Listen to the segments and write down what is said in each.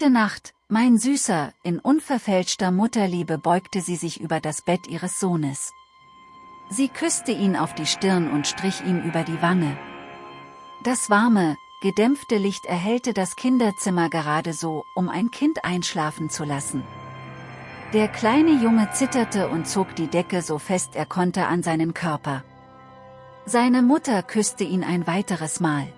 Gute Nacht, mein Süßer, in unverfälschter Mutterliebe beugte sie sich über das Bett ihres Sohnes. Sie küsste ihn auf die Stirn und strich ihm über die Wange. Das warme, gedämpfte Licht erhellte das Kinderzimmer gerade so, um ein Kind einschlafen zu lassen. Der kleine Junge zitterte und zog die Decke so fest er konnte an seinen Körper. Seine Mutter küsste ihn ein weiteres Mal.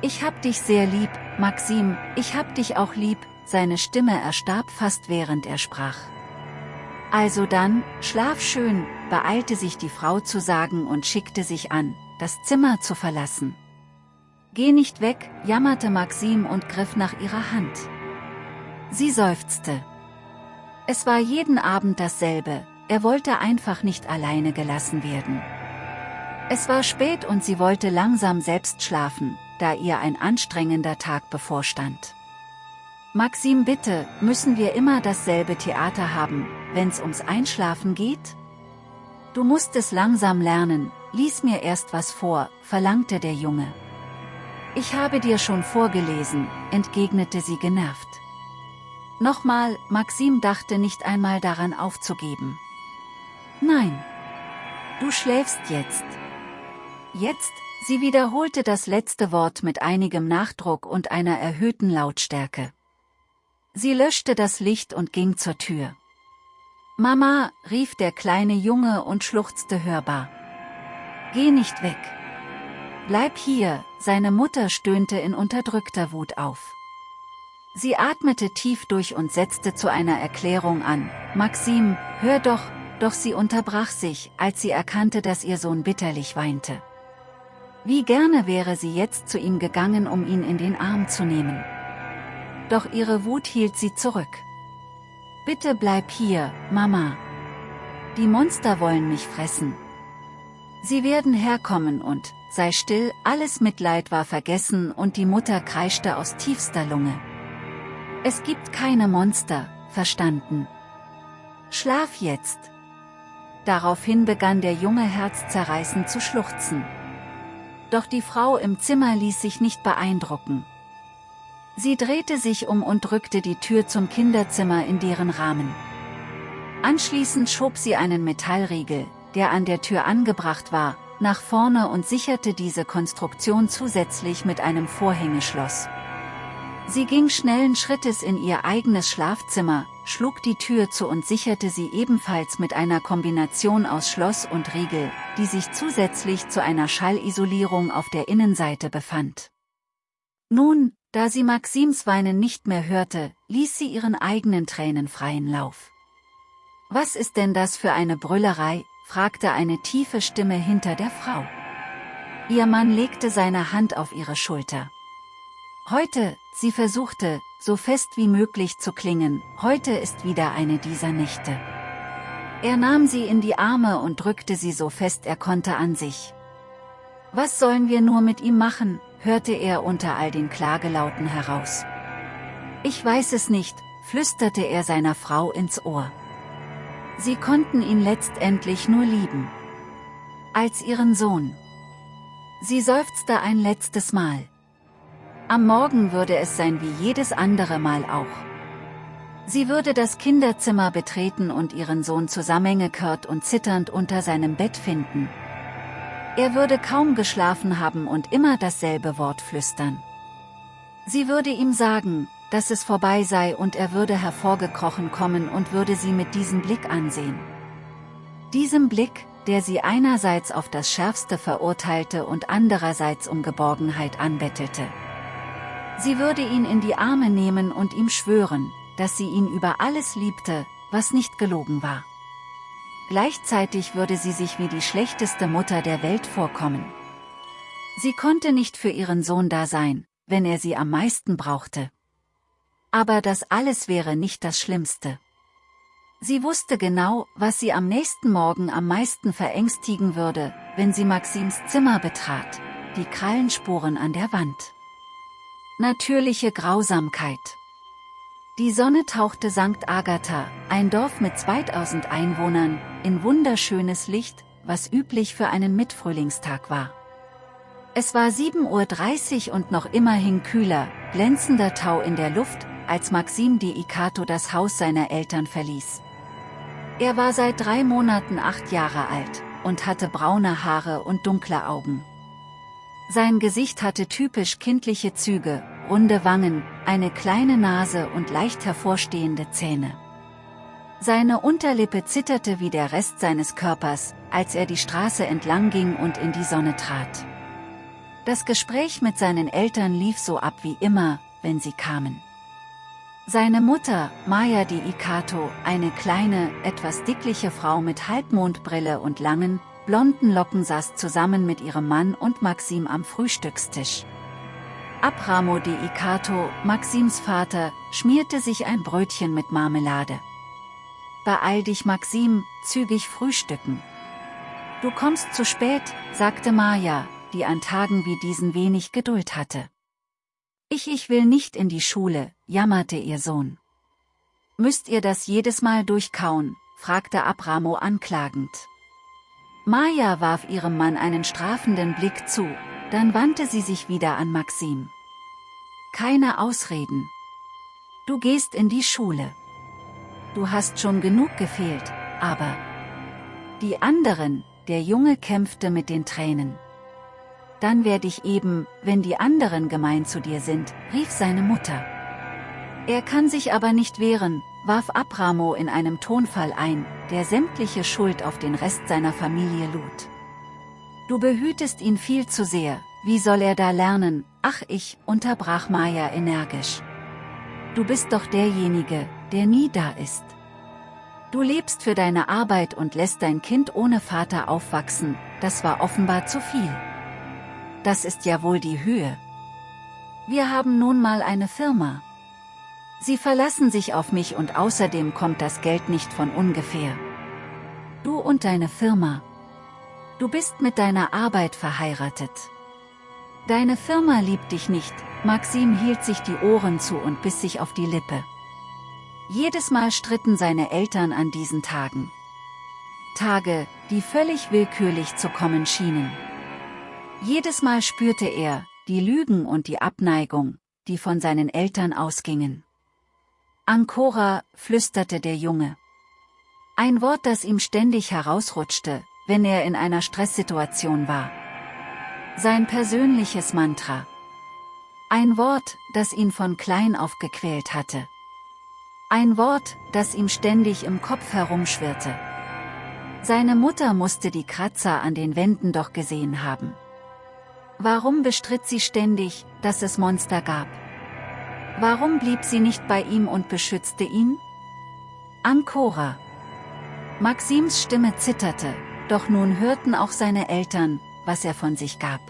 Ich hab dich sehr lieb, Maxim, ich hab dich auch lieb, seine Stimme erstarb fast während er sprach. Also dann, schlaf schön, beeilte sich die Frau zu sagen und schickte sich an, das Zimmer zu verlassen. Geh nicht weg, jammerte Maxim und griff nach ihrer Hand. Sie seufzte. Es war jeden Abend dasselbe, er wollte einfach nicht alleine gelassen werden. Es war spät und sie wollte langsam selbst schlafen, da ihr ein anstrengender Tag bevorstand. Maxim bitte, müssen wir immer dasselbe Theater haben, wenn's ums Einschlafen geht? Du musst es langsam lernen, lies mir erst was vor, verlangte der Junge. Ich habe dir schon vorgelesen, entgegnete sie genervt. Nochmal, Maxim dachte nicht einmal daran aufzugeben. Nein. Du schläfst jetzt. Jetzt, Sie wiederholte das letzte Wort mit einigem Nachdruck und einer erhöhten Lautstärke. Sie löschte das Licht und ging zur Tür. Mama, rief der kleine Junge und schluchzte hörbar. Geh nicht weg. Bleib hier, seine Mutter stöhnte in unterdrückter Wut auf. Sie atmete tief durch und setzte zu einer Erklärung an. Maxim, hör doch, doch sie unterbrach sich, als sie erkannte, dass ihr Sohn bitterlich weinte. Wie gerne wäre sie jetzt zu ihm gegangen, um ihn in den Arm zu nehmen. Doch ihre Wut hielt sie zurück. Bitte bleib hier, Mama. Die Monster wollen mich fressen. Sie werden herkommen und, sei still, alles Mitleid war vergessen und die Mutter kreischte aus tiefster Lunge. Es gibt keine Monster, verstanden. Schlaf jetzt. Daraufhin begann der Junge herzzerreißend zu schluchzen. Doch die Frau im Zimmer ließ sich nicht beeindrucken. Sie drehte sich um und drückte die Tür zum Kinderzimmer in deren Rahmen. Anschließend schob sie einen Metallriegel, der an der Tür angebracht war, nach vorne und sicherte diese Konstruktion zusätzlich mit einem Vorhängeschloss. Sie ging schnellen Schrittes in ihr eigenes Schlafzimmer, schlug die Tür zu und sicherte sie ebenfalls mit einer Kombination aus Schloss und Riegel, die sich zusätzlich zu einer Schallisolierung auf der Innenseite befand. Nun, da sie Maxims Weinen nicht mehr hörte, ließ sie ihren eigenen Tränen freien Lauf. Was ist denn das für eine Brüllerei, fragte eine tiefe Stimme hinter der Frau. Ihr Mann legte seine Hand auf ihre Schulter. Heute, sie versuchte, so fest wie möglich zu klingen, heute ist wieder eine dieser Nächte. Er nahm sie in die Arme und drückte sie so fest er konnte an sich. Was sollen wir nur mit ihm machen, hörte er unter all den Klagelauten heraus. Ich weiß es nicht, flüsterte er seiner Frau ins Ohr. Sie konnten ihn letztendlich nur lieben. Als ihren Sohn. Sie seufzte ein letztes Mal. Am Morgen würde es sein wie jedes andere Mal auch. Sie würde das Kinderzimmer betreten und ihren Sohn zusammengekehrt und zitternd unter seinem Bett finden. Er würde kaum geschlafen haben und immer dasselbe Wort flüstern. Sie würde ihm sagen, dass es vorbei sei und er würde hervorgekrochen kommen und würde sie mit diesem Blick ansehen. Diesem Blick, der sie einerseits auf das Schärfste verurteilte und andererseits um Geborgenheit anbettelte. Sie würde ihn in die Arme nehmen und ihm schwören, dass sie ihn über alles liebte, was nicht gelogen war. Gleichzeitig würde sie sich wie die schlechteste Mutter der Welt vorkommen. Sie konnte nicht für ihren Sohn da sein, wenn er sie am meisten brauchte. Aber das alles wäre nicht das Schlimmste. Sie wusste genau, was sie am nächsten Morgen am meisten verängstigen würde, wenn sie Maxims Zimmer betrat, die Krallenspuren an der Wand. Natürliche Grausamkeit. Die Sonne tauchte St. Agatha, ein Dorf mit 2000 Einwohnern, in wunderschönes Licht, was üblich für einen Mitfrühlingstag war. Es war 7.30 Uhr und noch immerhin kühler, glänzender Tau in der Luft, als Maxim de Ikato das Haus seiner Eltern verließ. Er war seit drei Monaten acht Jahre alt und hatte braune Haare und dunkle Augen. Sein Gesicht hatte typisch kindliche Züge, runde Wangen, eine kleine Nase und leicht hervorstehende Zähne. Seine Unterlippe zitterte wie der Rest seines Körpers, als er die Straße entlang ging und in die Sonne trat. Das Gespräch mit seinen Eltern lief so ab wie immer, wenn sie kamen. Seine Mutter, Maya di Ikato, eine kleine, etwas dickliche Frau mit Halbmondbrille und langen, blonden Locken saß zusammen mit ihrem Mann und Maxim am Frühstückstisch. Abramo de Ikato, Maxims Vater, schmierte sich ein Brötchen mit Marmelade. Beeil dich Maxim, zügig frühstücken. Du kommst zu spät, sagte Maya, die an Tagen wie diesen wenig Geduld hatte. Ich, ich will nicht in die Schule, jammerte ihr Sohn. Müsst ihr das jedes Mal durchkauen, fragte Abramo anklagend. Maya warf ihrem Mann einen strafenden Blick zu, dann wandte sie sich wieder an Maxim. Keine Ausreden. Du gehst in die Schule. Du hast schon genug gefehlt, aber... Die anderen, der Junge kämpfte mit den Tränen dann werde ich eben, wenn die anderen gemein zu dir sind, rief seine Mutter. Er kann sich aber nicht wehren, warf Abramo in einem Tonfall ein, der sämtliche Schuld auf den Rest seiner Familie lud. Du behütest ihn viel zu sehr, wie soll er da lernen, ach ich, unterbrach Maya energisch. Du bist doch derjenige, der nie da ist. Du lebst für deine Arbeit und lässt dein Kind ohne Vater aufwachsen, das war offenbar zu viel das ist ja wohl die Höhe. Wir haben nun mal eine Firma. Sie verlassen sich auf mich und außerdem kommt das Geld nicht von ungefähr. Du und deine Firma. Du bist mit deiner Arbeit verheiratet. Deine Firma liebt dich nicht, Maxim hielt sich die Ohren zu und biss sich auf die Lippe. Jedes Mal stritten seine Eltern an diesen Tagen. Tage, die völlig willkürlich zu kommen schienen. Jedes Mal spürte er, die Lügen und die Abneigung, die von seinen Eltern ausgingen. Ancora, flüsterte der Junge. Ein Wort, das ihm ständig herausrutschte, wenn er in einer Stresssituation war. Sein persönliches Mantra. Ein Wort, das ihn von klein auf gequält hatte. Ein Wort, das ihm ständig im Kopf herumschwirrte. Seine Mutter musste die Kratzer an den Wänden doch gesehen haben. Warum bestritt sie ständig, dass es Monster gab? Warum blieb sie nicht bei ihm und beschützte ihn? Ancora. Maxims Stimme zitterte, doch nun hörten auch seine Eltern, was er von sich gab.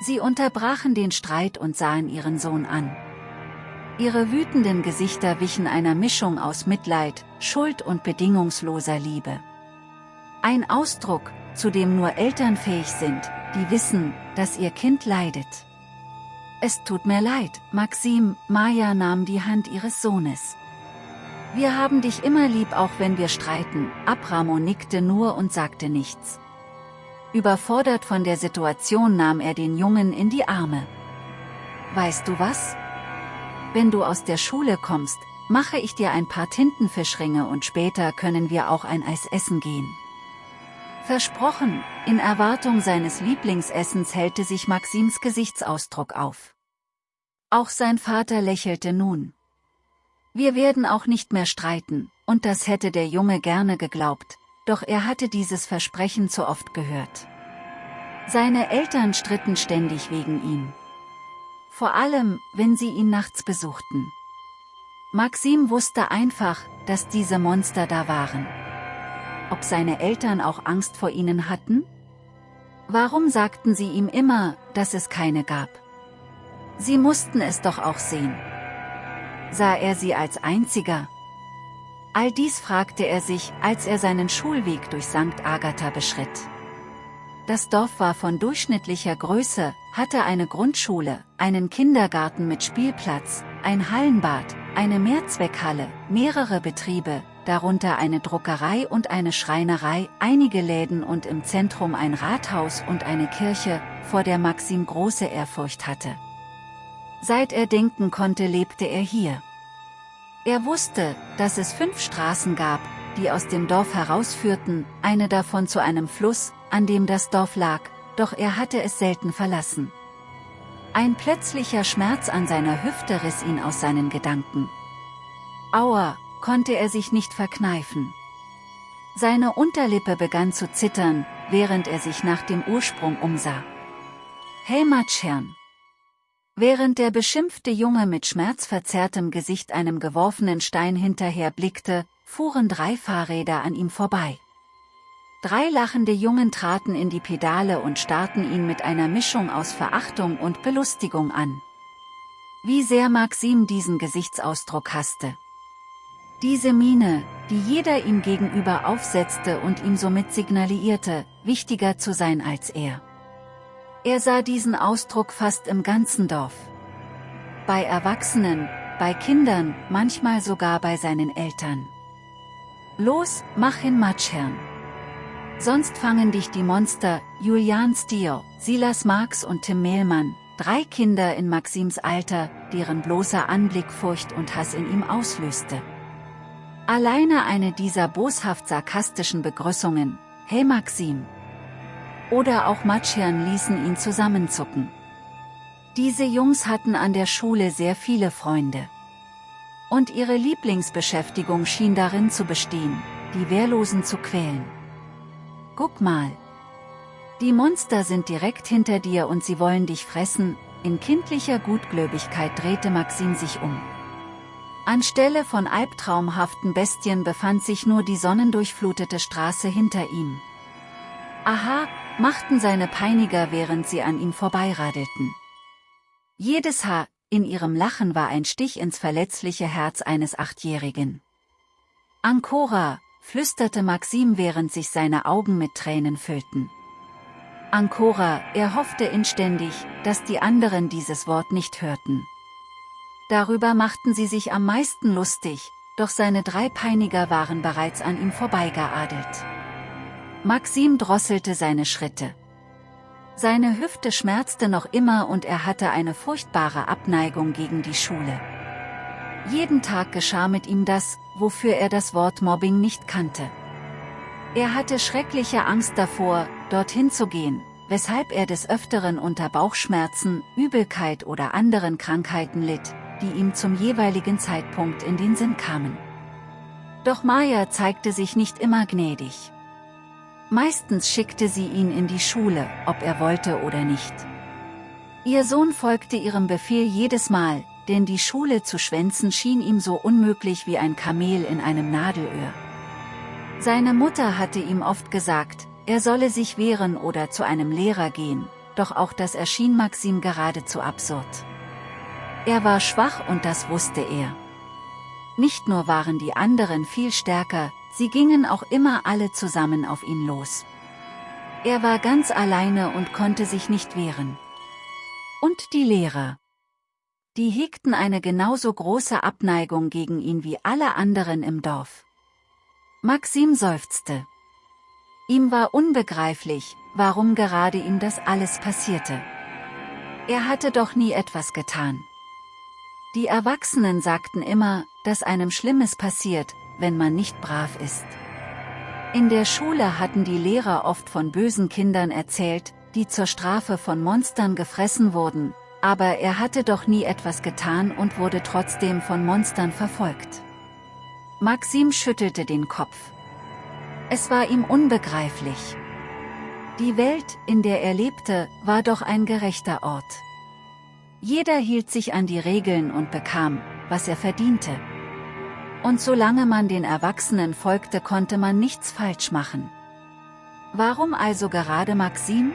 Sie unterbrachen den Streit und sahen ihren Sohn an. Ihre wütenden Gesichter wichen einer Mischung aus Mitleid, Schuld und bedingungsloser Liebe. Ein Ausdruck, zu dem nur Eltern fähig sind, die wissen, dass ihr Kind leidet. Es tut mir leid, Maxim, Maya nahm die Hand ihres Sohnes. Wir haben dich immer lieb auch wenn wir streiten, Abramo nickte nur und sagte nichts. Überfordert von der Situation nahm er den Jungen in die Arme. Weißt du was? Wenn du aus der Schule kommst, mache ich dir ein paar Tintenfischringe und später können wir auch ein Eis essen gehen. Versprochen, in Erwartung seines Lieblingsessens hellte sich Maxims Gesichtsausdruck auf. Auch sein Vater lächelte nun. Wir werden auch nicht mehr streiten, und das hätte der Junge gerne geglaubt, doch er hatte dieses Versprechen zu oft gehört. Seine Eltern stritten ständig wegen ihm. Vor allem, wenn sie ihn nachts besuchten. Maxim wusste einfach, dass diese Monster da waren ob seine Eltern auch Angst vor ihnen hatten? Warum sagten sie ihm immer, dass es keine gab? Sie mussten es doch auch sehen. Sah er sie als einziger? All dies fragte er sich, als er seinen Schulweg durch St. Agatha beschritt. Das Dorf war von durchschnittlicher Größe, hatte eine Grundschule, einen Kindergarten mit Spielplatz, ein Hallenbad, eine Mehrzweckhalle, mehrere Betriebe, darunter eine Druckerei und eine Schreinerei, einige Läden und im Zentrum ein Rathaus und eine Kirche, vor der Maxim große Ehrfurcht hatte. Seit er denken konnte lebte er hier. Er wusste, dass es fünf Straßen gab, die aus dem Dorf herausführten, eine davon zu einem Fluss, an dem das Dorf lag, doch er hatte es selten verlassen. Ein plötzlicher Schmerz an seiner Hüfte riss ihn aus seinen Gedanken. Aua, konnte er sich nicht verkneifen. Seine Unterlippe begann zu zittern, während er sich nach dem Ursprung umsah. Hey Matschherrn! Während der beschimpfte Junge mit schmerzverzerrtem Gesicht einem geworfenen Stein hinterher blickte, fuhren drei Fahrräder an ihm vorbei. Drei lachende Jungen traten in die Pedale und starrten ihn mit einer Mischung aus Verachtung und Belustigung an. Wie sehr Maxim diesen Gesichtsausdruck hasste. Diese Miene, die jeder ihm gegenüber aufsetzte und ihm somit signalisierte, wichtiger zu sein als er. Er sah diesen Ausdruck fast im ganzen Dorf. Bei Erwachsenen, bei Kindern, manchmal sogar bei seinen Eltern. Los, mach hin Matschherrn. Sonst fangen dich die Monster, Julian Stier, Silas Marx und Tim Mehlmann, drei Kinder in Maxims Alter, deren bloßer Anblick Furcht und Hass in ihm auslöste. Alleine eine dieser boshaft sarkastischen Begrüßungen, hey Maxim. Oder auch Matschern ließen ihn zusammenzucken. Diese Jungs hatten an der Schule sehr viele Freunde. Und ihre Lieblingsbeschäftigung schien darin zu bestehen, die Wehrlosen zu quälen. Guck mal. Die Monster sind direkt hinter dir und sie wollen dich fressen, in kindlicher Gutgläubigkeit drehte Maxim sich um. Anstelle von albtraumhaften Bestien befand sich nur die sonnendurchflutete Straße hinter ihm. Aha, machten seine Peiniger während sie an ihm vorbeiradelten. Jedes Haar in ihrem Lachen war ein Stich ins verletzliche Herz eines Achtjährigen. Ancora, flüsterte Maxim während sich seine Augen mit Tränen füllten. Ancora, er hoffte inständig, dass die anderen dieses Wort nicht hörten. Darüber machten sie sich am meisten lustig, doch seine drei Peiniger waren bereits an ihm vorbeigeadelt. Maxim drosselte seine Schritte. Seine Hüfte schmerzte noch immer und er hatte eine furchtbare Abneigung gegen die Schule. Jeden Tag geschah mit ihm das, wofür er das Wort Mobbing nicht kannte. Er hatte schreckliche Angst davor, dorthin zu gehen, weshalb er des Öfteren unter Bauchschmerzen, Übelkeit oder anderen Krankheiten litt, die ihm zum jeweiligen Zeitpunkt in den Sinn kamen. Doch Maya zeigte sich nicht immer gnädig. Meistens schickte sie ihn in die Schule, ob er wollte oder nicht. Ihr Sohn folgte ihrem Befehl jedes Mal, denn die Schule zu schwänzen schien ihm so unmöglich wie ein Kamel in einem Nadelöhr. Seine Mutter hatte ihm oft gesagt, er solle sich wehren oder zu einem Lehrer gehen, doch auch das erschien Maxim geradezu absurd. Er war schwach und das wusste er. Nicht nur waren die anderen viel stärker, sie gingen auch immer alle zusammen auf ihn los. Er war ganz alleine und konnte sich nicht wehren. Und die Lehrer. Die hegten eine genauso große Abneigung gegen ihn wie alle anderen im Dorf. Maxim seufzte. Ihm war unbegreiflich, warum gerade ihm das alles passierte. Er hatte doch nie etwas getan. Die Erwachsenen sagten immer, dass einem Schlimmes passiert, wenn man nicht brav ist. In der Schule hatten die Lehrer oft von bösen Kindern erzählt, die zur Strafe von Monstern gefressen wurden, aber er hatte doch nie etwas getan und wurde trotzdem von Monstern verfolgt. Maxim schüttelte den Kopf. Es war ihm unbegreiflich. Die Welt, in der er lebte, war doch ein gerechter Ort. Jeder hielt sich an die Regeln und bekam, was er verdiente. Und solange man den Erwachsenen folgte konnte man nichts falsch machen. Warum also gerade Maxim?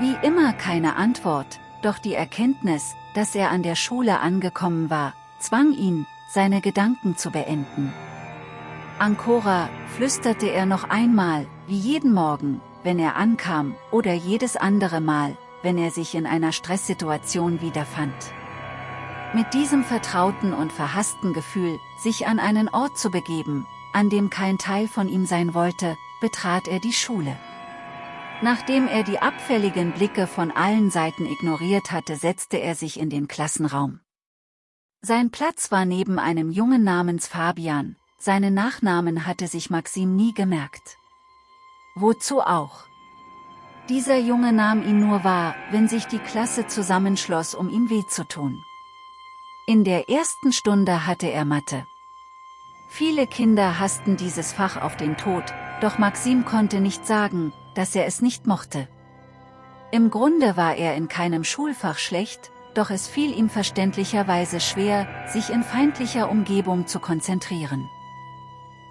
Wie immer keine Antwort, doch die Erkenntnis, dass er an der Schule angekommen war, zwang ihn, seine Gedanken zu beenden. Ancora, flüsterte er noch einmal, wie jeden Morgen, wenn er ankam, oder jedes andere Mal, wenn er sich in einer Stresssituation wiederfand. Mit diesem vertrauten und verhassten Gefühl, sich an einen Ort zu begeben, an dem kein Teil von ihm sein wollte, betrat er die Schule. Nachdem er die abfälligen Blicke von allen Seiten ignoriert hatte setzte er sich in den Klassenraum. Sein Platz war neben einem Jungen namens Fabian, seinen Nachnamen hatte sich Maxim nie gemerkt. Wozu auch? Dieser Junge nahm ihn nur wahr, wenn sich die Klasse zusammenschloss, um ihm weh zu tun. In der ersten Stunde hatte er Mathe. Viele Kinder hassten dieses Fach auf den Tod, doch Maxim konnte nicht sagen, dass er es nicht mochte. Im Grunde war er in keinem Schulfach schlecht, doch es fiel ihm verständlicherweise schwer, sich in feindlicher Umgebung zu konzentrieren.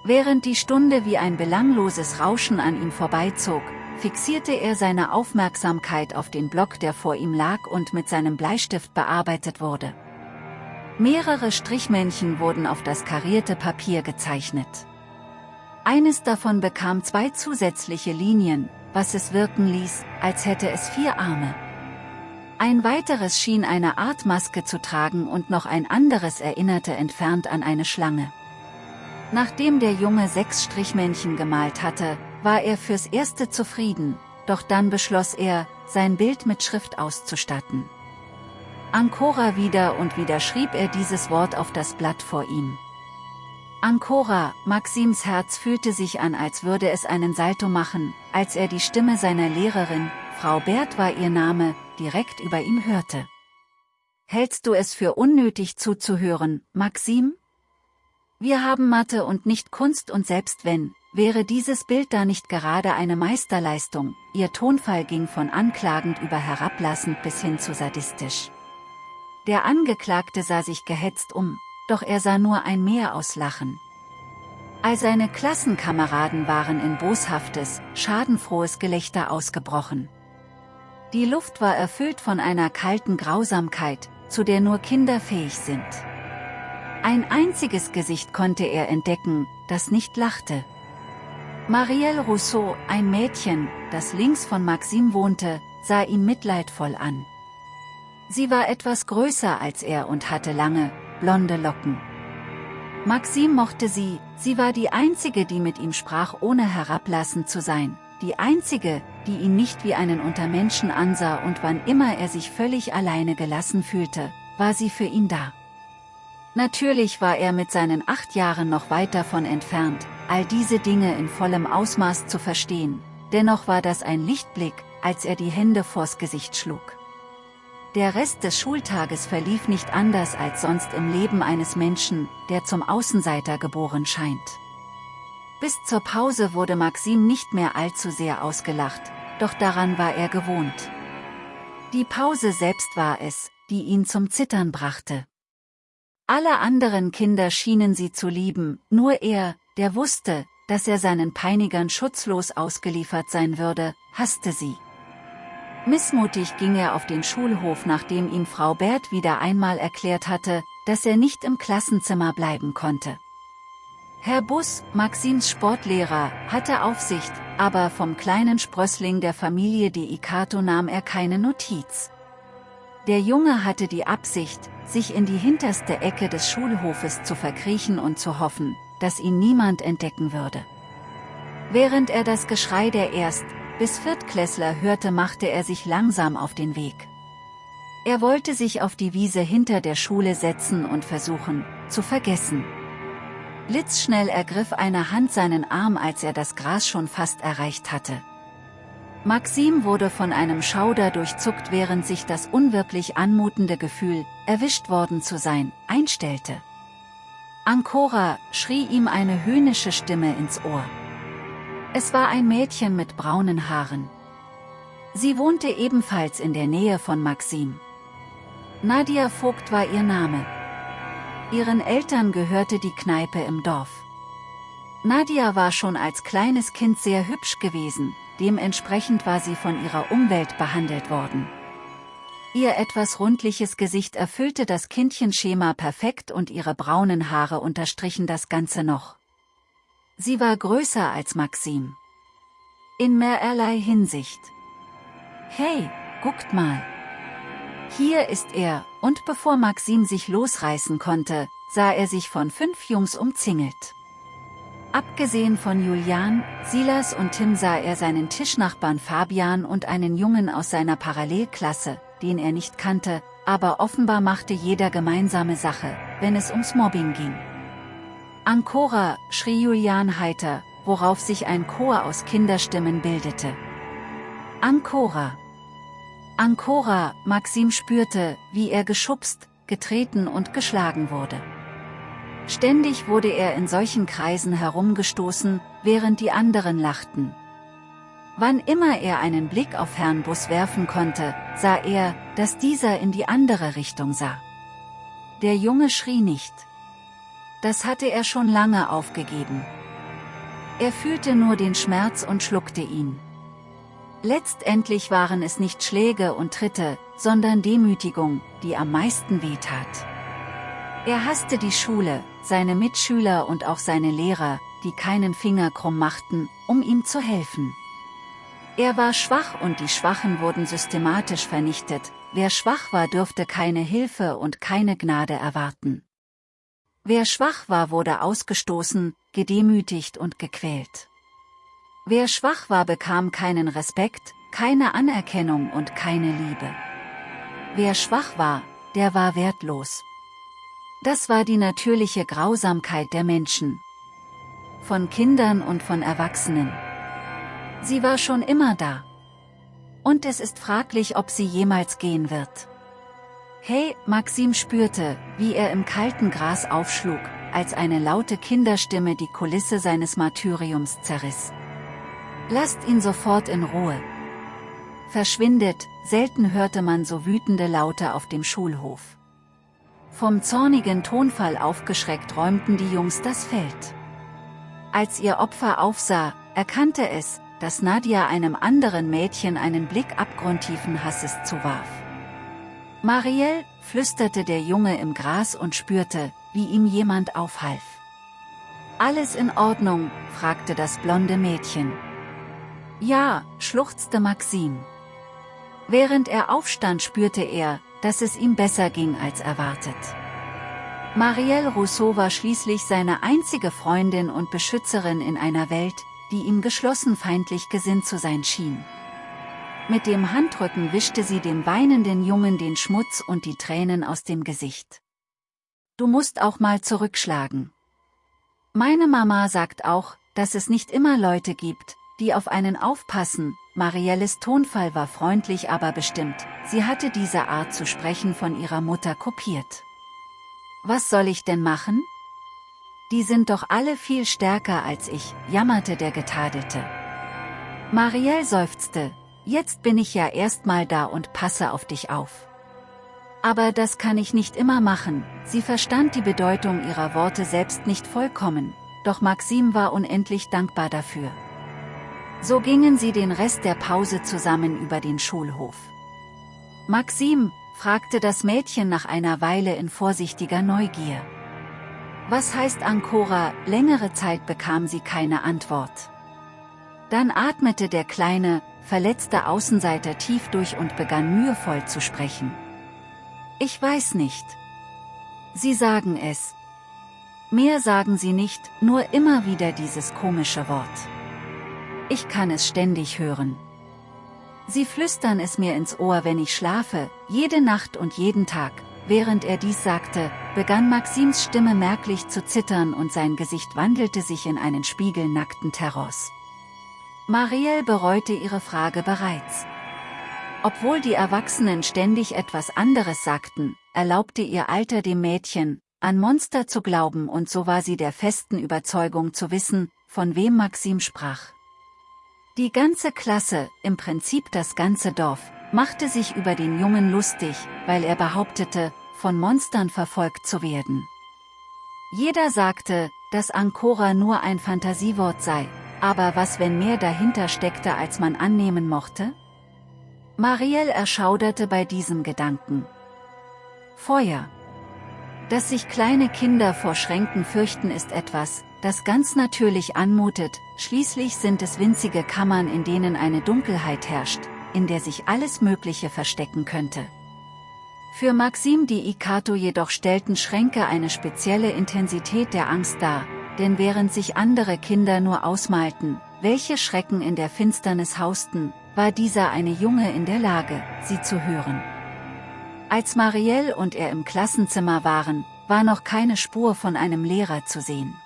Während die Stunde wie ein belangloses Rauschen an ihm vorbeizog, fixierte er seine Aufmerksamkeit auf den Block der vor ihm lag und mit seinem Bleistift bearbeitet wurde. Mehrere Strichmännchen wurden auf das karierte Papier gezeichnet. Eines davon bekam zwei zusätzliche Linien, was es wirken ließ, als hätte es vier Arme. Ein weiteres schien eine Art Maske zu tragen und noch ein anderes erinnerte entfernt an eine Schlange. Nachdem der Junge sechs Strichmännchen gemalt hatte, war er fürs Erste zufrieden, doch dann beschloss er, sein Bild mit Schrift auszustatten. Ancora wieder und wieder schrieb er dieses Wort auf das Blatt vor ihm. Ancora, Maxims Herz fühlte sich an als würde es einen Salto machen, als er die Stimme seiner Lehrerin, Frau Bert war ihr Name, direkt über ihm hörte. Hältst du es für unnötig zuzuhören, Maxim? Wir haben Mathe und nicht Kunst und selbst wenn, Wäre dieses Bild da nicht gerade eine Meisterleistung, ihr Tonfall ging von anklagend über herablassend bis hin zu sadistisch. Der Angeklagte sah sich gehetzt um, doch er sah nur ein Meer aus Lachen. All seine Klassenkameraden waren in boshaftes, schadenfrohes Gelächter ausgebrochen. Die Luft war erfüllt von einer kalten Grausamkeit, zu der nur Kinder fähig sind. Ein einziges Gesicht konnte er entdecken, das nicht lachte. Marielle Rousseau, ein Mädchen, das links von Maxim wohnte, sah ihn mitleidvoll an. Sie war etwas größer als er und hatte lange, blonde Locken. Maxim mochte sie, sie war die einzige die mit ihm sprach ohne herablassend zu sein, die einzige, die ihn nicht wie einen Untermenschen ansah und wann immer er sich völlig alleine gelassen fühlte, war sie für ihn da. Natürlich war er mit seinen acht Jahren noch weit davon entfernt, all diese Dinge in vollem Ausmaß zu verstehen, dennoch war das ein Lichtblick, als er die Hände vors Gesicht schlug. Der Rest des Schultages verlief nicht anders als sonst im Leben eines Menschen, der zum Außenseiter geboren scheint. Bis zur Pause wurde Maxim nicht mehr allzu sehr ausgelacht, doch daran war er gewohnt. Die Pause selbst war es, die ihn zum Zittern brachte. Alle anderen Kinder schienen sie zu lieben, nur er, der wusste, dass er seinen Peinigern schutzlos ausgeliefert sein würde, hasste sie. Missmutig ging er auf den Schulhof nachdem ihm Frau Bert wieder einmal erklärt hatte, dass er nicht im Klassenzimmer bleiben konnte. Herr Bus, Maxims Sportlehrer, hatte Aufsicht, aber vom kleinen Sprössling der Familie de Icato nahm er keine Notiz. Der Junge hatte die Absicht, sich in die hinterste Ecke des Schulhofes zu verkriechen und zu hoffen, dass ihn niemand entdecken würde. Während er das Geschrei der Erst- bis Viertklässler hörte machte er sich langsam auf den Weg. Er wollte sich auf die Wiese hinter der Schule setzen und versuchen, zu vergessen. Blitzschnell ergriff eine Hand seinen Arm als er das Gras schon fast erreicht hatte. Maxim wurde von einem Schauder durchzuckt während sich das unwirklich anmutende Gefühl, erwischt worden zu sein, einstellte. Ancora, schrie ihm eine höhnische Stimme ins Ohr. Es war ein Mädchen mit braunen Haaren. Sie wohnte ebenfalls in der Nähe von Maxim. Nadia Vogt war ihr Name. Ihren Eltern gehörte die Kneipe im Dorf. Nadia war schon als kleines Kind sehr hübsch gewesen, dementsprechend war sie von ihrer Umwelt behandelt worden. Ihr etwas rundliches Gesicht erfüllte das Kindchenschema perfekt und ihre braunen Haare unterstrichen das Ganze noch. Sie war größer als Maxim. In mehrerlei Hinsicht. Hey, guckt mal. Hier ist er, und bevor Maxim sich losreißen konnte, sah er sich von fünf Jungs umzingelt. Abgesehen von Julian, Silas und Tim sah er seinen Tischnachbarn Fabian und einen Jungen aus seiner Parallelklasse, den er nicht kannte, aber offenbar machte jeder gemeinsame Sache, wenn es ums Mobbing ging. Ancora, schrie Julian heiter, worauf sich ein Chor aus Kinderstimmen bildete. Ancora. Ancora, Maxim spürte, wie er geschubst, getreten und geschlagen wurde. Ständig wurde er in solchen Kreisen herumgestoßen, während die anderen lachten. Wann immer er einen Blick auf Herrn Bus werfen konnte, sah er, dass dieser in die andere Richtung sah. Der Junge schrie nicht. Das hatte er schon lange aufgegeben. Er fühlte nur den Schmerz und schluckte ihn. Letztendlich waren es nicht Schläge und Tritte, sondern Demütigung, die am meisten wehtat. Er hasste die Schule, seine Mitschüler und auch seine Lehrer, die keinen Finger krumm machten, um ihm zu helfen. Er war schwach und die Schwachen wurden systematisch vernichtet, wer schwach war dürfte keine Hilfe und keine Gnade erwarten. Wer schwach war wurde ausgestoßen, gedemütigt und gequält. Wer schwach war bekam keinen Respekt, keine Anerkennung und keine Liebe. Wer schwach war, der war wertlos. Das war die natürliche Grausamkeit der Menschen. Von Kindern und von Erwachsenen. Sie war schon immer da. Und es ist fraglich, ob sie jemals gehen wird. Hey, Maxim spürte, wie er im kalten Gras aufschlug, als eine laute Kinderstimme die Kulisse seines Martyriums zerriss. Lasst ihn sofort in Ruhe. Verschwindet, selten hörte man so wütende Laute auf dem Schulhof. Vom zornigen Tonfall aufgeschreckt räumten die Jungs das Feld. Als ihr Opfer aufsah, erkannte es, dass Nadia einem anderen Mädchen einen Blick abgrundtiefen Hasses zuwarf. Marielle, flüsterte der Junge im Gras und spürte, wie ihm jemand aufhalf. Alles in Ordnung, fragte das blonde Mädchen. Ja, schluchzte Maxim. Während er aufstand spürte er, dass es ihm besser ging als erwartet. Marielle Rousseau war schließlich seine einzige Freundin und Beschützerin in einer Welt, die ihm geschlossen feindlich gesinnt zu sein schien. Mit dem Handrücken wischte sie dem weinenden Jungen den Schmutz und die Tränen aus dem Gesicht. Du musst auch mal zurückschlagen. Meine Mama sagt auch, dass es nicht immer Leute gibt, die auf einen aufpassen, Marielles Tonfall war freundlich aber bestimmt, sie hatte diese Art zu sprechen von ihrer Mutter kopiert. Was soll ich denn machen? Die sind doch alle viel stärker als ich, jammerte der Getadelte. Marielle seufzte, Jetzt bin ich ja erstmal da und passe auf dich auf. Aber das kann ich nicht immer machen, sie verstand die Bedeutung ihrer Worte selbst nicht vollkommen, doch Maxim war unendlich dankbar dafür. So gingen sie den Rest der Pause zusammen über den Schulhof. Maxim, fragte das Mädchen nach einer Weile in vorsichtiger Neugier. Was heißt Ancora, längere Zeit bekam sie keine Antwort. Dann atmete der kleine, verletzte Außenseiter tief durch und begann mühevoll zu sprechen. Ich weiß nicht. Sie sagen es. Mehr sagen sie nicht, nur immer wieder dieses komische Wort. Ich kann es ständig hören. Sie flüstern es mir ins Ohr, wenn ich schlafe, jede Nacht und jeden Tag. Während er dies sagte, begann Maxims Stimme merklich zu zittern und sein Gesicht wandelte sich in einen spiegelnackten Terrors. Marielle bereute ihre Frage bereits. Obwohl die Erwachsenen ständig etwas anderes sagten, erlaubte ihr Alter dem Mädchen, an Monster zu glauben und so war sie der festen Überzeugung zu wissen, von wem Maxim sprach. Die ganze Klasse, im Prinzip das ganze Dorf, machte sich über den Jungen lustig, weil er behauptete, von Monstern verfolgt zu werden. Jeder sagte, dass Ancora nur ein Fantasiewort sei, aber was wenn mehr dahinter steckte als man annehmen mochte? Marielle erschauderte bei diesem Gedanken. Feuer. Dass sich kleine Kinder vor Schränken fürchten ist etwas, das ganz natürlich anmutet, schließlich sind es winzige Kammern in denen eine Dunkelheit herrscht, in der sich alles Mögliche verstecken könnte. Für Maxim die Ikato jedoch stellten Schränke eine spezielle Intensität der Angst dar, denn während sich andere Kinder nur ausmalten, welche Schrecken in der Finsternis hausten, war dieser eine Junge in der Lage, sie zu hören. Als Marielle und er im Klassenzimmer waren, war noch keine Spur von einem Lehrer zu sehen.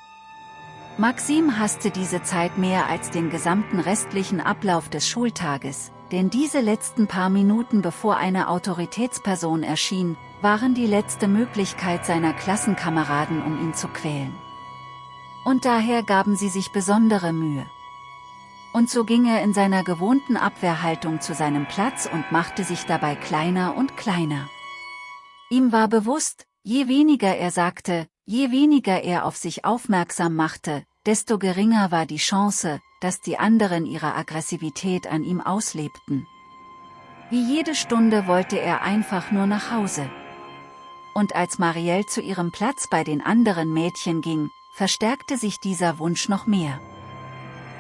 Maxim hasste diese Zeit mehr als den gesamten restlichen Ablauf des Schultages, denn diese letzten paar Minuten bevor eine Autoritätsperson erschien, waren die letzte Möglichkeit seiner Klassenkameraden um ihn zu quälen. Und daher gaben sie sich besondere Mühe. Und so ging er in seiner gewohnten Abwehrhaltung zu seinem Platz und machte sich dabei kleiner und kleiner. Ihm war bewusst, je weniger er sagte, je weniger er auf sich aufmerksam machte, desto geringer war die Chance, dass die anderen ihre Aggressivität an ihm auslebten. Wie jede Stunde wollte er einfach nur nach Hause. Und als Marielle zu ihrem Platz bei den anderen Mädchen ging, verstärkte sich dieser Wunsch noch mehr.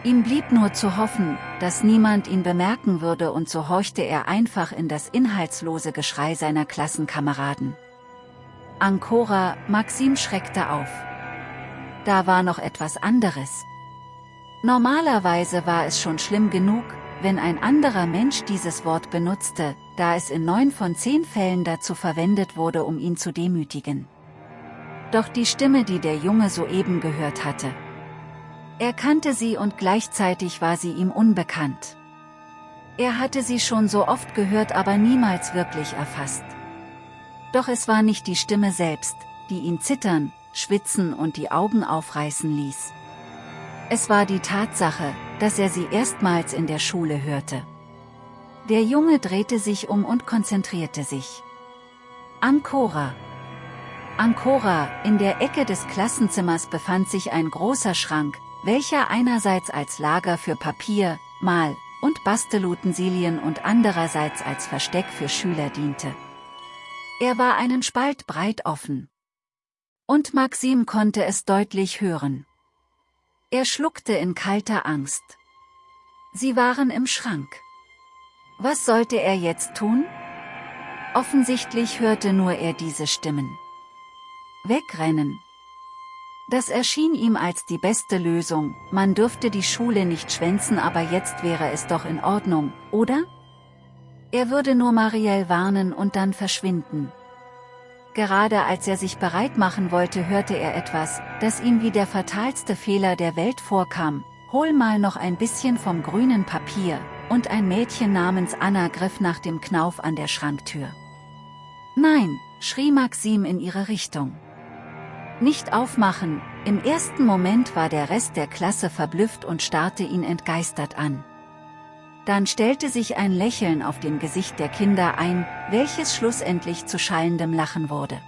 Ihm blieb nur zu hoffen, dass niemand ihn bemerken würde und so horchte er einfach in das inhaltslose Geschrei seiner Klassenkameraden. Ancora, Maxim schreckte auf. Da war noch etwas anderes. Normalerweise war es schon schlimm genug, wenn ein anderer Mensch dieses Wort benutzte, da es in neun von zehn Fällen dazu verwendet wurde um ihn zu demütigen. Doch die Stimme die der Junge soeben gehört hatte. Er kannte sie und gleichzeitig war sie ihm unbekannt. Er hatte sie schon so oft gehört aber niemals wirklich erfasst. Doch es war nicht die Stimme selbst, die ihn zittern, schwitzen und die Augen aufreißen ließ. Es war die Tatsache, dass er sie erstmals in der Schule hörte. Der Junge drehte sich um und konzentrierte sich. Ancora. Ancora, in der Ecke des Klassenzimmers befand sich ein großer Schrank, welcher einerseits als Lager für Papier, Mal- und Bastelutensilien und andererseits als Versteck für Schüler diente. Er war einen Spalt breit offen. Und Maxim konnte es deutlich hören. Er schluckte in kalter Angst. Sie waren im Schrank. Was sollte er jetzt tun? Offensichtlich hörte nur er diese Stimmen. Wegrennen. Das erschien ihm als die beste Lösung, man dürfte die Schule nicht schwänzen aber jetzt wäre es doch in Ordnung, oder? Er würde nur Marielle warnen und dann verschwinden. Gerade als er sich bereit machen wollte hörte er etwas, das ihm wie der fatalste Fehler der Welt vorkam, hol mal noch ein bisschen vom grünen Papier, und ein Mädchen namens Anna griff nach dem Knauf an der Schranktür. Nein, schrie Maxim in ihre Richtung. Nicht aufmachen, im ersten Moment war der Rest der Klasse verblüfft und starrte ihn entgeistert an. Dann stellte sich ein Lächeln auf dem Gesicht der Kinder ein, welches schlussendlich zu schallendem Lachen wurde.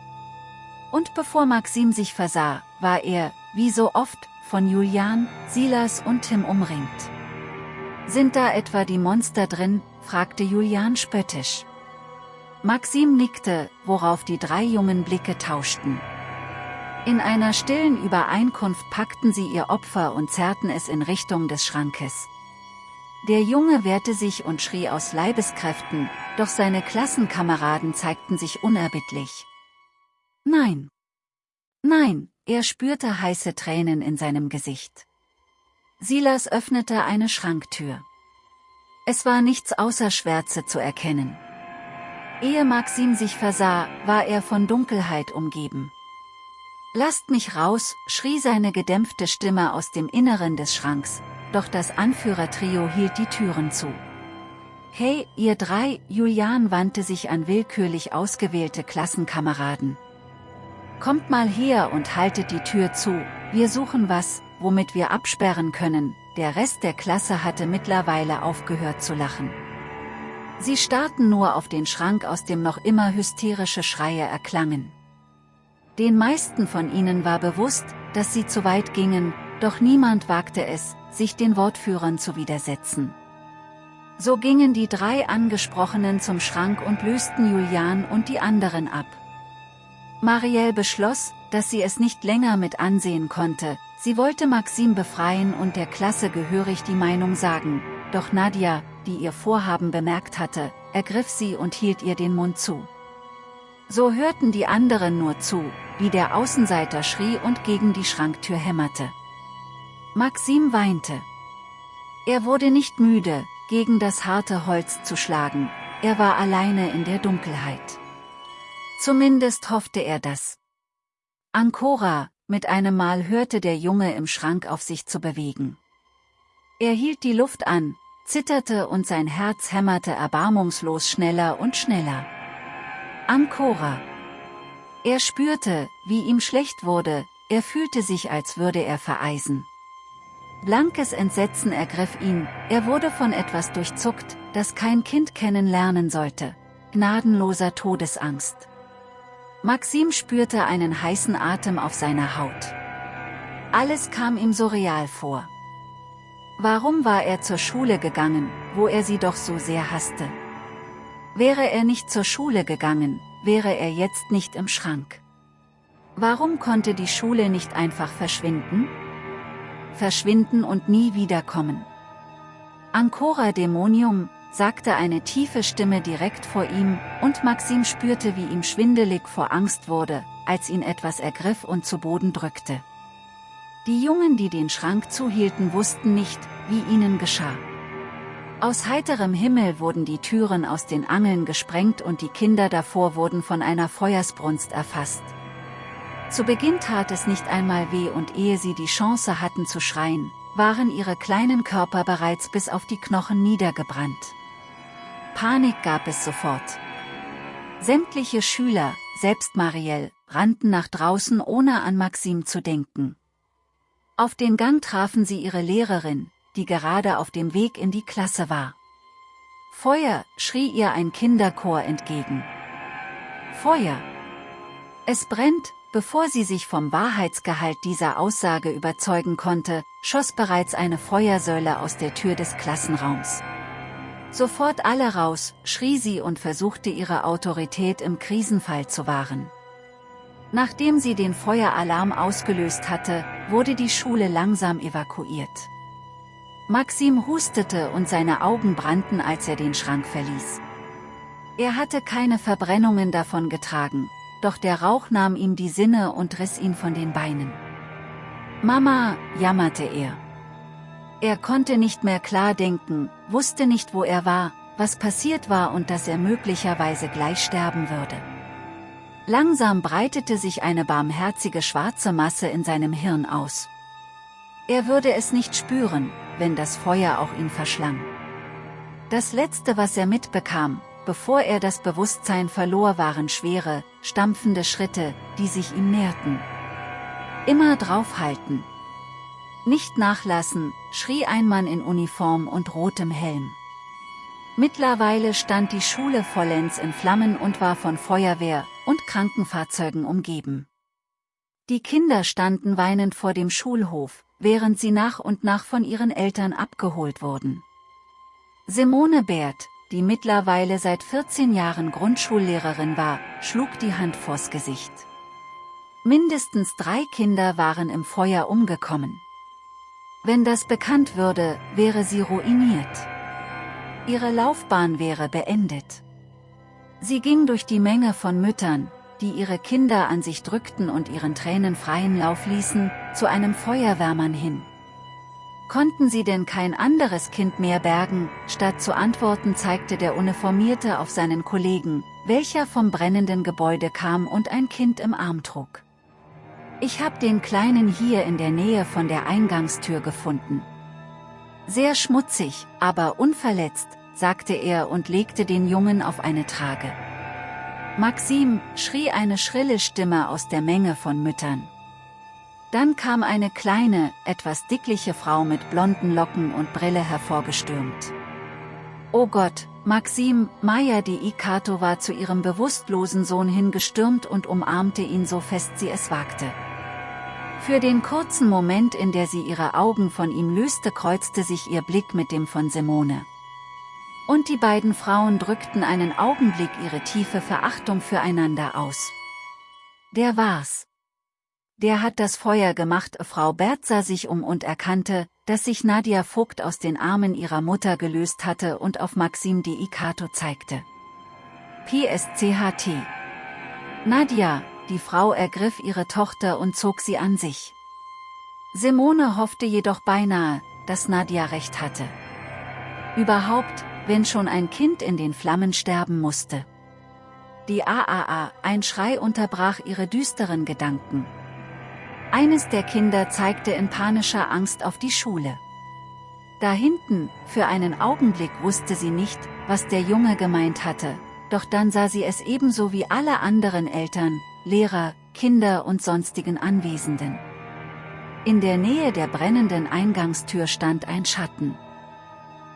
Und bevor Maxim sich versah, war er, wie so oft, von Julian, Silas und Tim umringt. Sind da etwa die Monster drin, fragte Julian spöttisch. Maxim nickte, worauf die drei jungen Blicke tauschten. In einer stillen Übereinkunft packten sie ihr Opfer und zerrten es in Richtung des Schrankes. Der Junge wehrte sich und schrie aus Leibeskräften, doch seine Klassenkameraden zeigten sich unerbittlich. Nein. Nein, er spürte heiße Tränen in seinem Gesicht. Silas öffnete eine Schranktür. Es war nichts außer Schwärze zu erkennen. Ehe Maxim sich versah, war er von Dunkelheit umgeben. Lasst mich raus, schrie seine gedämpfte Stimme aus dem Inneren des Schranks, doch das Anführertrio hielt die Türen zu. Hey, ihr drei, Julian wandte sich an willkürlich ausgewählte Klassenkameraden. Kommt mal her und haltet die Tür zu, wir suchen was, womit wir absperren können, der Rest der Klasse hatte mittlerweile aufgehört zu lachen. Sie starrten nur auf den Schrank aus dem noch immer hysterische Schreie erklangen. Den meisten von ihnen war bewusst, dass sie zu weit gingen, doch niemand wagte es, sich den Wortführern zu widersetzen. So gingen die drei Angesprochenen zum Schrank und lösten Julian und die anderen ab. Marielle beschloss, dass sie es nicht länger mit ansehen konnte, sie wollte Maxim befreien und der Klasse gehörig die Meinung sagen, doch Nadia, die ihr Vorhaben bemerkt hatte, ergriff sie und hielt ihr den Mund zu. So hörten die anderen nur zu, wie der Außenseiter schrie und gegen die Schranktür hämmerte. Maxim weinte. Er wurde nicht müde, gegen das harte Holz zu schlagen, er war alleine in der Dunkelheit. Zumindest hoffte er das. Ancora, mit einem Mal hörte der Junge im Schrank auf sich zu bewegen. Er hielt die Luft an, zitterte und sein Herz hämmerte erbarmungslos schneller und schneller. Ancora. Er spürte, wie ihm schlecht wurde, er fühlte sich als würde er vereisen. Blankes Entsetzen ergriff ihn, er wurde von etwas durchzuckt, das kein Kind kennenlernen sollte. Gnadenloser Todesangst. Maxim spürte einen heißen Atem auf seiner Haut. Alles kam ihm so real vor. Warum war er zur Schule gegangen, wo er sie doch so sehr hasste? Wäre er nicht zur Schule gegangen, wäre er jetzt nicht im Schrank. Warum konnte die Schule nicht einfach verschwinden? Verschwinden und nie wiederkommen. Ancora Dämonium, sagte eine tiefe Stimme direkt vor ihm, und Maxim spürte wie ihm schwindelig vor Angst wurde, als ihn etwas ergriff und zu Boden drückte. Die Jungen die den Schrank zuhielten wussten nicht, wie ihnen geschah. Aus heiterem Himmel wurden die Türen aus den Angeln gesprengt und die Kinder davor wurden von einer Feuersbrunst erfasst. Zu Beginn tat es nicht einmal weh und ehe sie die Chance hatten zu schreien, waren ihre kleinen Körper bereits bis auf die Knochen niedergebrannt. Panik gab es sofort. Sämtliche Schüler, selbst Marielle, rannten nach draußen ohne an Maxim zu denken. Auf den Gang trafen sie ihre Lehrerin, die gerade auf dem Weg in die Klasse war. Feuer, schrie ihr ein Kinderchor entgegen. Feuer! Es brennt, bevor sie sich vom Wahrheitsgehalt dieser Aussage überzeugen konnte, schoss bereits eine Feuersäule aus der Tür des Klassenraums. Sofort alle raus, schrie sie und versuchte ihre Autorität im Krisenfall zu wahren. Nachdem sie den Feueralarm ausgelöst hatte, wurde die Schule langsam evakuiert. Maxim hustete und seine Augen brannten als er den Schrank verließ. Er hatte keine Verbrennungen davon getragen, doch der Rauch nahm ihm die Sinne und riss ihn von den Beinen. Mama, jammerte er. Er konnte nicht mehr klar denken, wusste nicht wo er war, was passiert war und dass er möglicherweise gleich sterben würde. Langsam breitete sich eine barmherzige schwarze Masse in seinem Hirn aus. Er würde es nicht spüren, wenn das Feuer auch ihn verschlang. Das Letzte was er mitbekam, bevor er das Bewusstsein verlor waren schwere, stampfende Schritte, die sich ihm näherten. Immer draufhalten, nicht nachlassen, schrie ein Mann in Uniform und rotem Helm. Mittlerweile stand die Schule vollends in Flammen und war von Feuerwehr und Krankenfahrzeugen umgeben. Die Kinder standen weinend vor dem Schulhof, während sie nach und nach von ihren Eltern abgeholt wurden. Simone Bert, die mittlerweile seit 14 Jahren Grundschullehrerin war, schlug die Hand vors Gesicht. Mindestens drei Kinder waren im Feuer umgekommen. Wenn das bekannt würde, wäre sie ruiniert. Ihre Laufbahn wäre beendet. Sie ging durch die Menge von Müttern, die ihre Kinder an sich drückten und ihren Tränen freien Lauf ließen, zu einem Feuerwehrmann hin. Konnten sie denn kein anderes Kind mehr bergen, statt zu antworten zeigte der Uniformierte auf seinen Kollegen, welcher vom brennenden Gebäude kam und ein Kind im Arm trug. Ich hab den Kleinen hier in der Nähe von der Eingangstür gefunden. Sehr schmutzig, aber unverletzt, sagte er und legte den Jungen auf eine Trage. Maxim, schrie eine schrille Stimme aus der Menge von Müttern. Dann kam eine kleine, etwas dickliche Frau mit blonden Locken und Brille hervorgestürmt. Oh Gott, Maxim, Maya de Ikato war zu ihrem bewusstlosen Sohn hingestürmt und umarmte ihn so fest sie es wagte. Für den kurzen Moment in der sie ihre Augen von ihm löste kreuzte sich ihr Blick mit dem von Simone. Und die beiden Frauen drückten einen Augenblick ihre tiefe Verachtung füreinander aus. Der war's. Der hat das Feuer gemacht, Frau Bert sah sich um und erkannte, dass sich Nadia Vogt aus den Armen ihrer Mutter gelöst hatte und auf Maxim de Ikato zeigte. PSCHT Nadia, die Frau ergriff ihre Tochter und zog sie an sich. Simone hoffte jedoch beinahe, dass Nadia recht hatte. Überhaupt, wenn schon ein Kind in den Flammen sterben musste. Die AAA, ein Schrei unterbrach ihre düsteren Gedanken. Eines der Kinder zeigte in panischer Angst auf die Schule. Da hinten, für einen Augenblick wusste sie nicht, was der Junge gemeint hatte, doch dann sah sie es ebenso wie alle anderen Eltern, Lehrer, Kinder und sonstigen Anwesenden. In der Nähe der brennenden Eingangstür stand ein Schatten.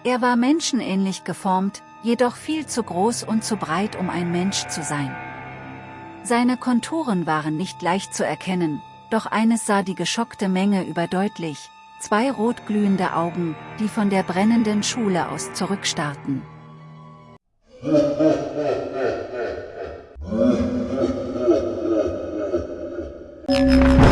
Er war menschenähnlich geformt, jedoch viel zu groß und zu breit um ein Mensch zu sein. Seine Konturen waren nicht leicht zu erkennen, doch eines sah die geschockte Menge überdeutlich, zwei rotglühende Augen, die von der brennenden Schule aus zurückstarrten.